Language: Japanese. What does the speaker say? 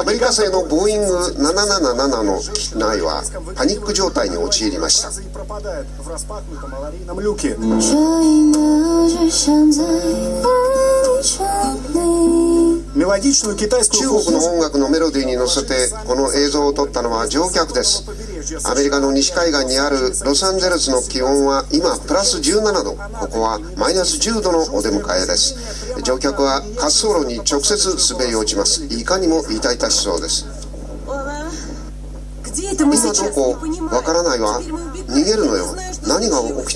アメリカ製のボーイング777の機内はパニック状態に陥りました中国の音楽のメロディーに乗せてこの映像を撮ったのは乗客ですアメリカの西海岸にあるロサンゼルスの気温は今プラス17度。ここはマイナス10度のお出迎えです。乗客は滑走路に直接滑り落ちます。いかにも痛々しそうです。今どこわからないわ。逃げるのよ。何が起きた